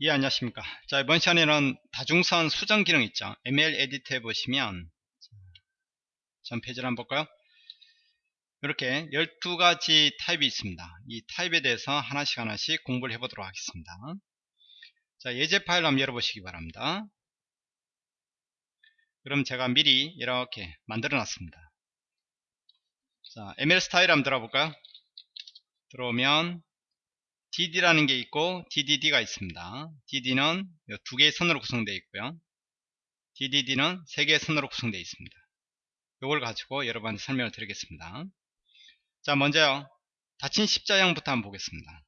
예 안녕하십니까. 자 이번 시간에는 다중선 수정 기능 있죠. ML 에디터에 보시면 전 페이지를 한번 볼까요? 이렇게 12가지 타입이 있습니다. 이 타입에 대해서 하나씩 하나씩 공부를 해 보도록 하겠습니다. 자 예제 파일 한번 열어보시기 바랍니다. 그럼 제가 미리 이렇게 만들어 놨습니다. 자 ML 스타일 한번 들어볼까요? 들어오면 DD라는 게 있고 DDD가 있습니다. DD는 두 개의 선으로 구성되어 있고요. DDD는 세 개의 선으로 구성되어 있습니다. 이걸 가지고 여러분한테 설명을 드리겠습니다. 자 먼저요. 닫힌 십자형부터 한번 보겠습니다.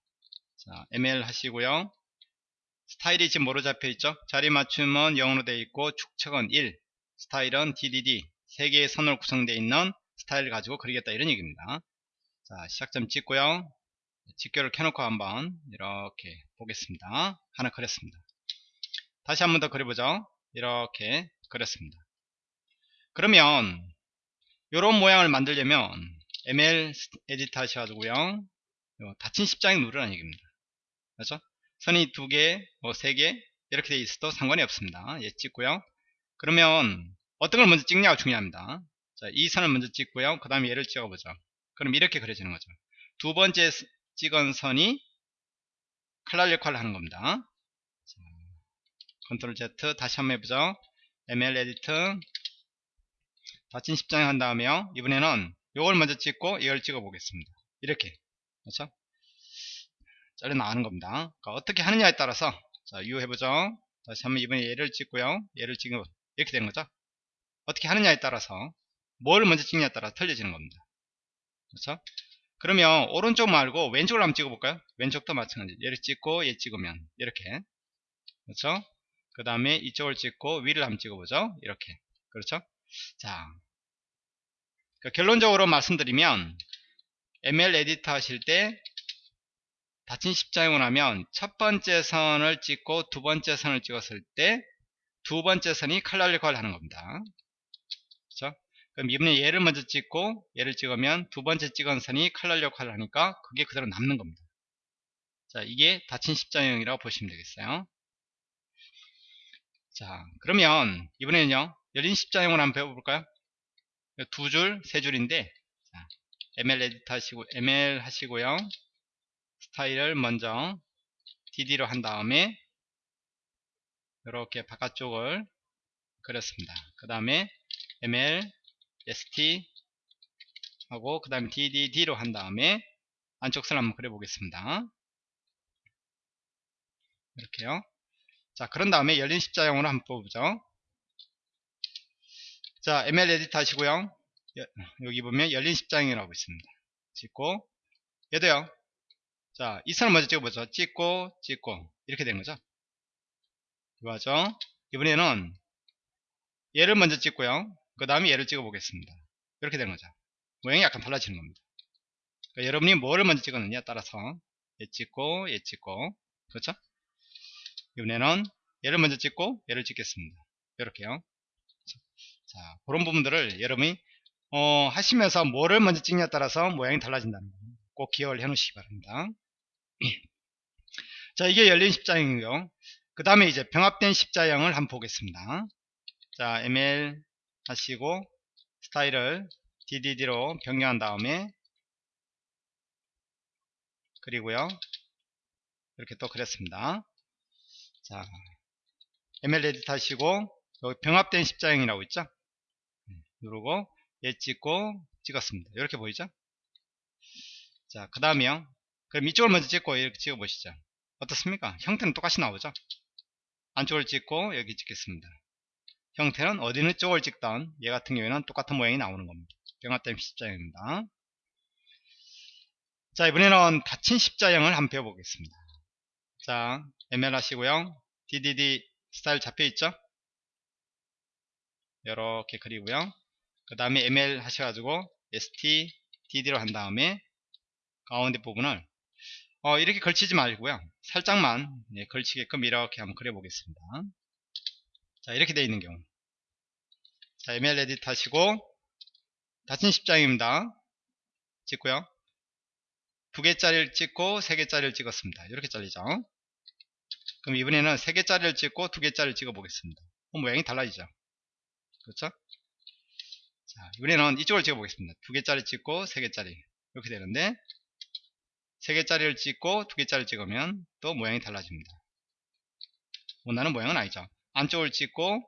자 ML 하시고요. 스타일이 지금 뭐로 잡혀 있죠? 자리 맞춤은 0으로 되어 있고 축척은 1 스타일은 DDD 세 개의 선으로 구성되어 있는 스타일을 가지고 그리겠다 이런 얘기입니다. 자 시작점 찍고요. 직결을 켜놓고 한번 이렇게 보겠습니다. 하나 그렸습니다. 다시 한 번 더 그려보죠. 이렇게 그렸습니다. 그러면 이런 모양을 만들려면 ML 에디터 하셔가지고요. 닫힌 십장에 누르라는 얘기입니다. 그렇죠? 선이 두 개, 뭐 세 개 이렇게 돼 있어도 상관이 없습니다. 예, 찍고요. 그러면 어떤 걸 먼저 찍냐가 중요합니다. 자, 이 선을 먼저 찍고요. 그 다음에 얘를 찍어보죠. 그럼 이렇게 그려지는 거죠. 두 번째 찍은 선이 칼날 역할을 하는 겁니다. control Z 다시 한번 해보죠. ML edit 닫힌 십자형에 한 다음에요. 이번에는 이걸 먼저 찍고 이걸 찍어 보겠습니다. 이렇게 그렇죠? 잘려 나가는 겁니다. 그러니까 어떻게 하느냐에 따라서 자, U 해보죠. 다시 한번 이번에 얘를 찍고요. 얘를 찍으면 이렇게 되는 거죠. 어떻게 하느냐에 따라서 뭘 먼저 찍냐에 따라 틀려지는 겁니다. 그렇죠? 그러면 오른쪽 말고 왼쪽을 한번 찍어볼까요? 왼쪽도 마찬가지. 얘를 찍고 얘 찍으면 이렇게 그렇죠? 그 다음에 이쪽을 찍고 위를 한번 찍어보죠. 이렇게 그렇죠? 자그 결론적으로 말씀드리면 ML 에디터 하실 때 닫힌 십자형을 하면 첫 번째 선을 찍고 두 번째 선을 찍었을 때 두 번째 선이 칼날 역할을 하는 겁니다. 그럼 이번에 얘를 먼저 찍고 얘를 찍으면 두 번째 찍은 선이 칼날 역할을 하니까 그게 그대로 남는 겁니다. 자, 이게 닫힌 십자형이라고 보시면 되겠어요. 자, 그러면 이번에는요. 열린 십자형을 한번 배워볼까요? 두 줄, 세 줄인데 자, ML 에디터 하시고 ML 하시고요. 스타일을 먼저 DD로 한 다음에 이렇게 바깥쪽을 그렸습니다. 그 다음에 ML st 하고 그 다음에 dd로 한 다음에 안쪽 선 한번 그려 보겠습니다. 이렇게요. 자 그런 다음에 열린 십자형으로 한번 뽑아보죠. 자 ml edit 하시고요. 여기 보면 열린 십자형이라고 있습니다. 찍고. 얘도요. 자이 선을 먼저 찍어보죠. 찍고 찍고. 이렇게 된 거죠? 이거죠? 이번에는 얘를 먼저 찍고요 그 다음에 얘를 찍어 보겠습니다. 이렇게 되는 거죠. 모양이 약간 달라지는 겁니다. 그러니까 여러분이 뭐를 먼저 찍었느냐에 따라서 얘 찍고 얘 찍고. 그렇죠? 이번에는 얘를 먼저 찍고 얘를 찍겠습니다. 이렇게요. 자 그런 부분들을 여러분이 어, 하시면서 뭐를 먼저 찍냐에 따라서 모양이 달라진다는 거꼭 기억을 해 놓으시기 바랍니다. 자 이게 열린 십자형이고요. 그 다음에 이제 병합된 십자형을 한번 보겠습니다. 자 ml 하시고 스타일을 DDD로 변경한 다음에 그리고요. 이렇게 또 그렸습니다. 자 ML edit 하시고 여기 병합된 십자형이라고 있죠? 누르고 얘 찍고 찍었습니다. 이렇게 보이죠? 자그 다음에요. 그럼 이쪽을 먼저 찍고 이렇게 찍어 보시죠. 어떻습니까? 형태는 똑같이 나오죠? 안쪽을 찍고 여기 찍겠습니다 형태는 어디는 쪽을 찍던 얘 같은 경우에는 똑같은 모양이 나오는 겁니다. 병합된 십자형입니다. 자 이번에는 닫힌 십자형을 한번 배워보겠습니다. 자 ML 하시고요. DDD 스타일 잡혀있죠? 이렇게 그리고요. 그 다음에 ML 하셔가지고 ST, DD로 한 다음에 가운데 부분을 어, 이렇게 걸치지 말고요. 살짝만 네, 걸치게끔 이렇게 한번 그려보겠습니다. 자 이렇게 되어 있는 경우 자 ML edit 하시고 닫힌 십장입니다 찍고요 두 개짜리를 찍고 세 개짜리를 찍었습니다 이렇게 잘리죠 그럼 이번에는 3개짜리를 찍고 2개짜리를 찍어 보겠습니다. 어, 모양이 달라지죠. 그렇죠? 자, 이번에는 이쪽을 찍어 보겠습니다. 2개짜리 찍고 3개짜리 이렇게 되는데 3개짜리를 찍고 2개짜리를 찍으면 또 모양이 달라집니다. 원하는 모양은 아니죠. 안쪽을 찍고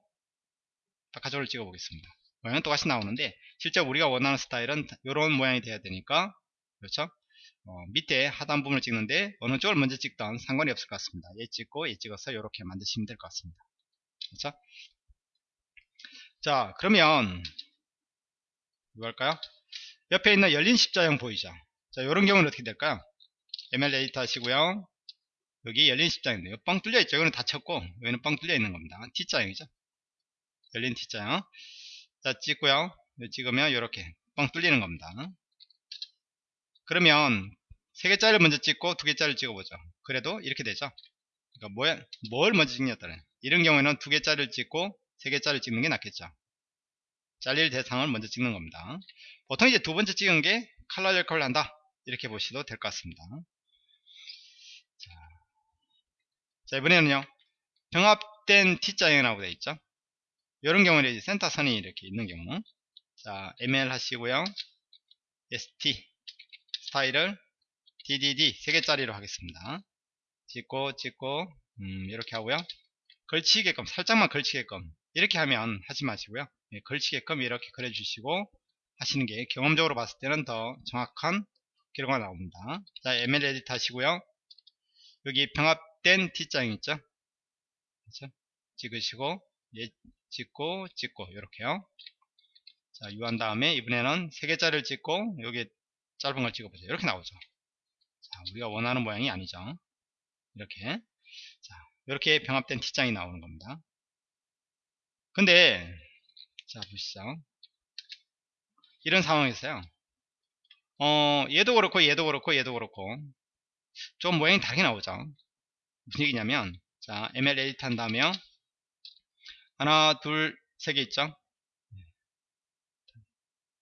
바깥쪽을 찍어 보겠습니다. 모양은 똑같이 나오는데 실제 우리가 원하는 스타일은 이런 모양이 돼야 되니까 그렇죠? 어, 밑에 하단 부분을 찍는데 어느 쪽을 먼저 찍던 상관이 없을 것 같습니다. 얘 찍고 얘 찍어서 이렇게 만드시면 될 것 같습니다. 그렇죠? 자 그러면 뭐 할까요? 옆에 있는 열린 십자형 보이죠? 자 이런 경우는 어떻게 될까요? ML 에디터 하시고요. 여기 열린 십자형인데요. 뻥 뚫려 있죠. 여기는 닫혔고 여기는 뻥 뚫려 있는 겁니다. T자형이죠. 열린 T자형. 자 찍고요. 찍으면 이렇게 뻥 뚫리는 겁니다. 그러면 3개짜리를 먼저 찍고 2개짜리를 찍어보죠. 그래도 이렇게 되죠. 그러니까 뭐, 뭘 먼저 찍냐 따라 이런 경우에는 2개짜리를 찍고 3개짜리를 찍는 게 낫겠죠. 잘릴 대상을 먼저 찍는 겁니다. 보통 이제 두 번째 찍은 게 칼라 역할을 한다. 이렇게 보셔도 될 것 같습니다. 자, 자 이번에는요. 병합된 T자형이 라고 되어 있죠. 이런 경우는 센터 선이 이렇게 있는 경우 자 ML 하시고요. ST 스타일을 DDD 3개짜리로 하겠습니다. 찍고 찍고 음, 이렇게 하고요. 걸치게끔 살짝만 걸치게끔 이렇게 하면 하지 마시고요. 예, 걸치게끔 이렇게 그려주시고 하시는 게 경험적으로 봤을 때는 더 정확한 결과가 나옵니다. 자 ML 에디트 하시고요. 여기 병합 된 T장 있죠? 그렇죠? 찍으시고 예, 찍고 찍고 이렇게요. 자 유한 다음에 이번에는 3개짜리를 찍고 여기 짧은 걸 찍어보세요. 이렇게 나오죠. 자, 우리가 원하는 모양이 아니죠. 이렇게. 자, 이렇게 병합된 T장이 나오는 겁니다. 근데, 자, 보시죠. 이런 상황에서요. 어, 얘도 그렇고, 얘도 그렇고, 얘도 그렇고, 좀 모양이 다르게 나오죠. 무슨 얘기냐면, 자, ML 에디트 한 다음에, 하나, 둘, 세 개 있죠?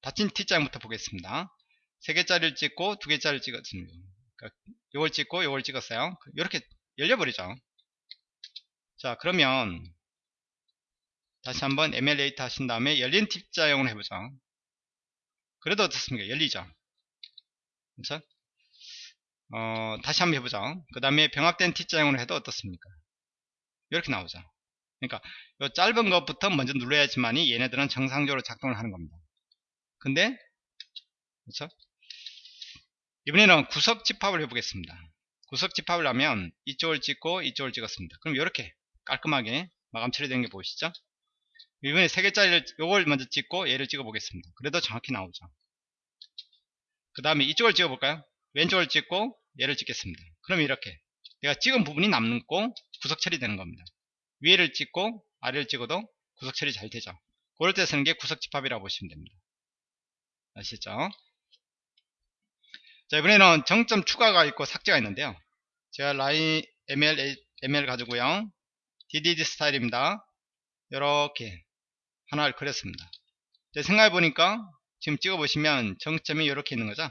닫힌 T장부터 보겠습니다. 3개짜리를 찍고 2개짜리를 찍었습니다. 그러니까 이걸 찍고 이걸 찍었어요. 이렇게 열려버리죠. 자 그러면 다시 한번 MLAT 하신 다음에 열린 T자형을 해보죠. 그래도 어떻습니까? 열리죠. 그렇죠? 어, 다시 한번 해보죠. 그 다음에 병합된 T자형으로 해도 어떻습니까? 이렇게 나오죠. 그러니까 이 짧은 것부터 먼저 눌러야지만이 얘네들은 정상적으로 작동을 하는 겁니다. 근데 그렇죠? 이번에는 구석 집합을 해보겠습니다. 구석 집합을 하면 이쪽을 찍고 이쪽을 찍었습니다. 그럼 이렇게 깔끔하게 마감 처리된 게 보이시죠? 이번에 3개짜리를 요걸 먼저 찍고 얘를 찍어 보겠습니다. 그래도 정확히 나오죠. 그 다음에 이쪽을 찍어 볼까요? 왼쪽을 찍고 얘를 찍겠습니다. 그럼 이렇게 내가 찍은 부분이 남고 구석 처리되는 겁니다. 위에를 찍고 아래를 찍어도 구석 처리 잘 되죠. 그럴 때 쓰는 게 구석 집합이라고 보시면 됩니다. 아시죠? 자 이번에는 정점 추가가 있고 삭제가 있는데요 제가 라인 ml ml 가지고요 ddd 스타일입니다 이렇게 하나를 그렸습니다 생각해 보니까 지금 찍어 보시면 정점이 이렇게 있는 거죠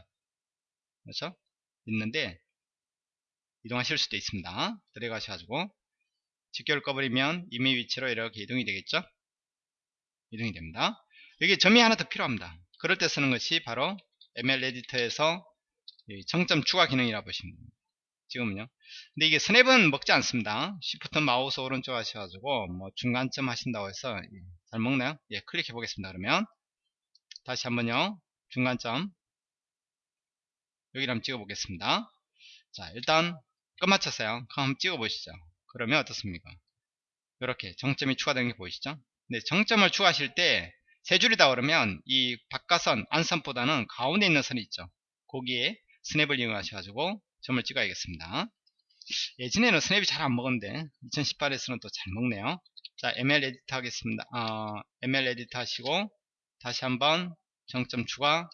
그렇죠 있는데 이동하실 수도 있습니다 들어가셔가지고 직결을 꺼버리면 이미 위치로 이렇게 이동이 되겠죠 이동이 됩니다 여기 점이 하나 더 필요합니다 그럴 때 쓰는 것이 바로 ML 에디터에서 정점 추가 기능이라 고 보시면 됩니다. 지금은요. 근데 이게 스냅은 먹지 않습니다. Shift 마우스 오른쪽 하셔가지고 뭐 중간점 하신다고 해서 잘 먹나요? 예, 클릭해 보겠습니다. 그러면 다시 한번요. 중간점 여기를 한번 찍어 보겠습니다. 자, 일단 끝마쳤어요. 그럼 한번 찍어 보시죠. 그러면 어떻습니까? 이렇게 정점이 추가된 게 보이시죠? 근데 정점을 추가하실 때 세 줄이다 그러면 이 바깥선 안선보다는 가운데 있는 선이 있죠. 거기에 스냅을 이용하셔가지고 점을 찍어야겠습니다. 예전에는 스냅이 잘 안 먹었는데 2018에서는 또 잘 먹네요. 자 ML edit 하겠습니다. 어, ML edit 하시고 다시 한번 정점 추가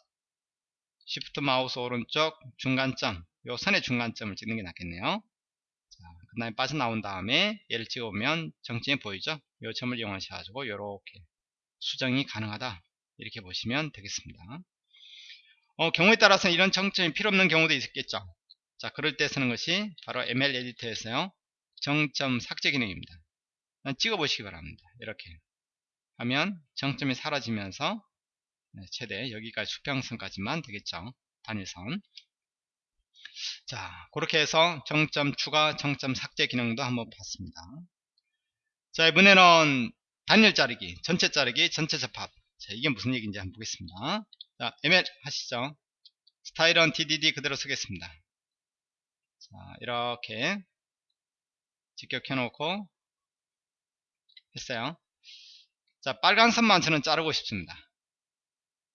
Shift 마우스 오른쪽 중간점 요 선의 중간점을 찍는 게 낫겠네요. 자, 그 다음에 빠져나온 다음에 얘를 찍어보면 정점이 보이죠? 요 점을 이용하셔 가지고 이렇게 수정이 가능하다 이렇게 보시면 되겠습니다. 어, 경우에 따라서는 이런 정점이 필요 없는 경우도 있겠죠. 자, 그럴 때 쓰는 것이 바로 ML 에디터에서요. 정점 삭제 기능입니다. 찍어 보시기 바랍니다. 이렇게 하면 정점이 사라지면서 네, 최대 여기까지 수평선까지만 되겠죠. 단일선. 자, 그렇게 해서 정점 추가, 정점 삭제 기능도 한번 봤습니다. 자, 이번에는 단일 자르기, 전체 자르기, 전체 접합. 자, 이게 무슨 얘기인지 한번 보겠습니다. 자, ML 하시죠. 스타일은 DDD 그대로 쓰겠습니다. 자, 이렇게 직격해 놓고 했어요. 자, 빨간 선만 저는 자르고 싶습니다.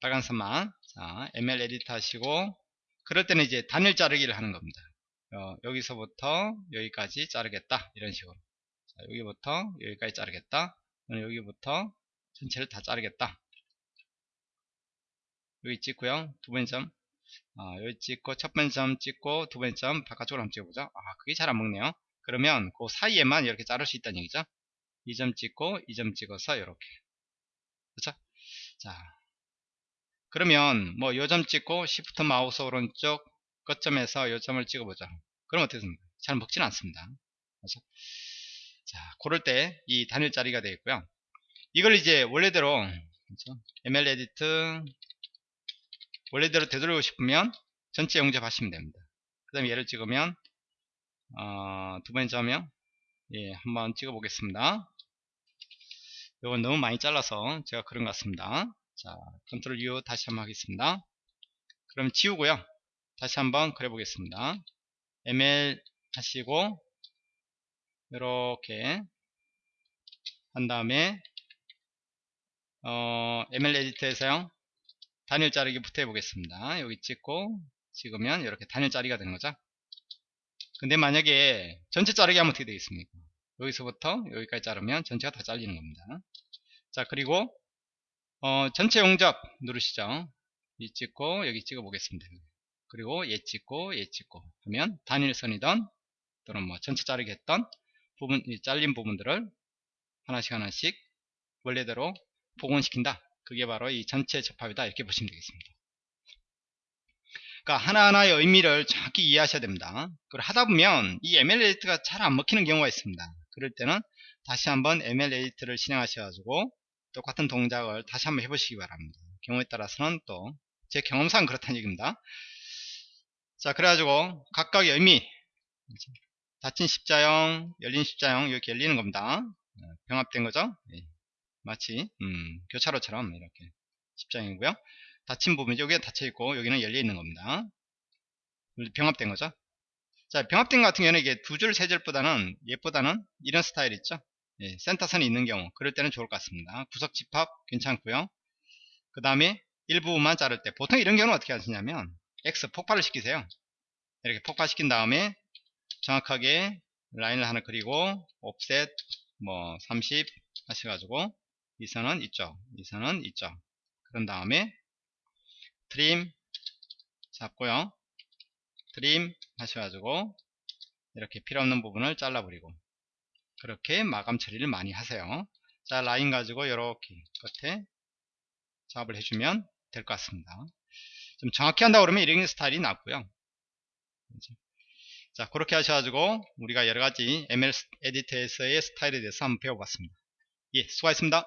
빨간 선만. 자, ML 에디트 하시고, 그럴 때는 이제 단일 자르기를 하는 겁니다. 어, 여기서부터 여기까지 자르겠다. 이런 식으로. 자, 여기부터 여기까지 자르겠다. 여기부터 전체를 다 자르겠다. 여기 찍고요. 두 번째 점. 아, 여기 찍고 첫 번째 점 찍고 두 번째 점 바깥쪽으로 한번 찍어보자. 아, 그게 잘 안 먹네요. 그러면 그 사이에만 이렇게 자를 수 있다는 얘기죠. 이 점 찍고 이 점 찍어서 이렇게. 그렇죠? 자, 그러면 뭐 요점 찍고 시프트 마우스 오른쪽 끝점에서 요 점을 찍어보자. 그럼 어떻게 됩니까? 잘 먹지는 않습니다. 그렇죠? 자, 그럴 때이 단일 자르기가 되겠고요. 이걸 이제 원래대로 그렇죠? ML edit 원래대로 되돌리고 싶으면 전체 용접하시면 됩니다. 그 다음에 얘를 찍으면 어, 두 번째 점이요. 예, 한번 찍어 보겠습니다. 이건 너무 많이 잘라서 제가 그런 것 같습니다. 자, 컨트롤 U 다시 한번 하겠습니다. 그럼 지우고요. 다시 한번 그려 보겠습니다. ML 하시고 이렇게 한 다음에 어, ML 에디터에서요. 단일 자르기부터 해보겠습니다. 여기 찍고 찍으면 이렇게 단일 자리가 되는 거죠. 근데 만약에 전체 자르기 하면 어떻게 되겠습니까? 여기서부터 여기까지 자르면 전체가 다 잘리는 겁니다. 자 그리고 어, 전체 용접 누르시죠. 이 찍고 여기 찍어 보겠습니다. 그리고 얘 찍고 얘 찍고 하면 단일선이던 또는 뭐 전체 자르기 했던 부분 잘린 부분들을 하나씩 하나씩 원래대로 복원시킨다. 그게 바로 이 전체 접합이다 이렇게 보시면 되겠습니다 그러니까 하나하나의 의미를 정확히 이해하셔야 됩니다 그걸 하다 보면 이 ML 에디트가 잘 안 먹히는 경우가 있습니다 그럴 때는 다시 한번 ML 에디트를 실행하셔가지고 똑같은 동작을 다시 한번 해보시기 바랍니다. 경우에 따라서는 또 제 경험상 그렇다는 얘기입니다. 자 그래가지고 각각의 의미 닫힌 십자형 열린 십자형 이렇게 열리는 겁니다. 어, 병합된 거죠? 예. 마치 음, 교차로처럼 이렇게 십장이고요. 닫힌 부분 여기가 닫혀 있고 여기는 열려 있는 겁니다. 병합된 거죠? 자 병합된 것 같은 경우는 이게 두 줄 세 줄보다는 얘보다는 이런 스타일 있죠 예, 센터선이 있는 경우 그럴 때는 좋을 것 같습니다. 구석 집합 괜찮고요. 그 다음에 일부분만 자를 때 보통 이런 경우는 어떻게 하시냐면 X 폭발을 시키세요. 이렇게 폭발시킨 다음에 정확하게 라인을 하나 그리고 옵셋 뭐 30 하셔가지고 이 선은 이쪽 이 선은 이쪽. 그런 다음에 트림 잡고요. 트림 하셔가지고 이렇게 필요없는 부분을 잘라버리고 그렇게 마감 처리를 많이 하세요. 자 라인 가지고 이렇게 끝에 작업을 해주면 될 것 같습니다. 좀 정확히 한다 그러면 이런 스타일이 낫고요. 자 그렇게 하셔가지고 우리가 여러가지 ML 에디터에서의 스타일에 대해서 한번 배워봤습니다. 예 수고하셨습니다